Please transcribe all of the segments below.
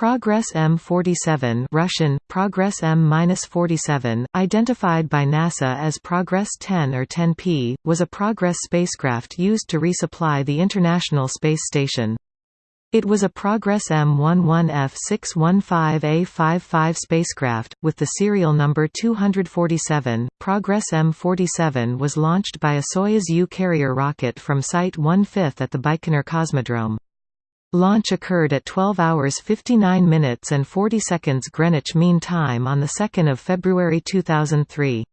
Progress M47 Russian, Progress M-47, identified by NASA as Progress 10 or 10P, was a Progress spacecraft used to resupply the International Space Station. It was a Progress M11F615A55 spacecraft, with the serial number 247. Progress M47 was launched by a Soyuz U carrier rocket from Site 1/5 at the Baikonur Cosmodrome. Launch occurred at 12 hours 59 minutes and 40 seconds Greenwich Mean Time on 2 February 2003.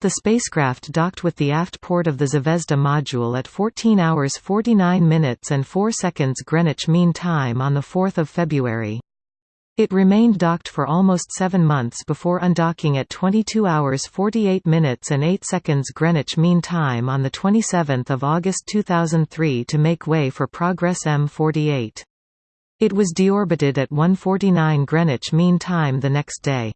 The spacecraft docked with the aft port of the Zvezda module at 14 hours 49 minutes and 4 seconds Greenwich Mean Time on 4 February. It remained docked for almost seven months before undocking at 22 hours 48 minutes and 8 seconds Greenwich Mean Time on 27 August 2003 to make way for Progress M48. It was deorbited at 1:49 Greenwich Mean Time the next day.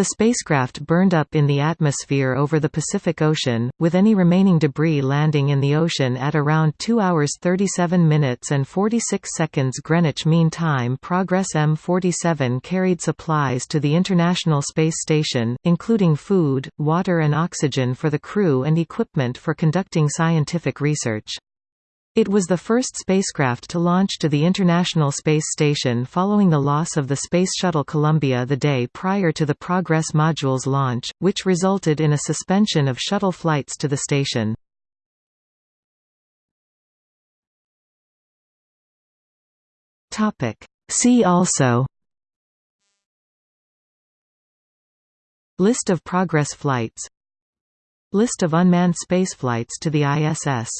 The spacecraft burned up in the atmosphere over the Pacific Ocean, with any remaining debris landing in the ocean at around 2 hours 37 minutes and 46 seconds Greenwich Mean Time. Progress M47 carried supplies to the International Space Station, including food, water and oxygen for the crew and equipment for conducting scientific research. It was the first spacecraft to launch to the International Space Station following the loss of the Space Shuttle Columbia the day prior to the Progress module's launch, which resulted in a suspension of shuttle flights to the station. See also List of Progress flights List of unmanned spaceflights to the ISS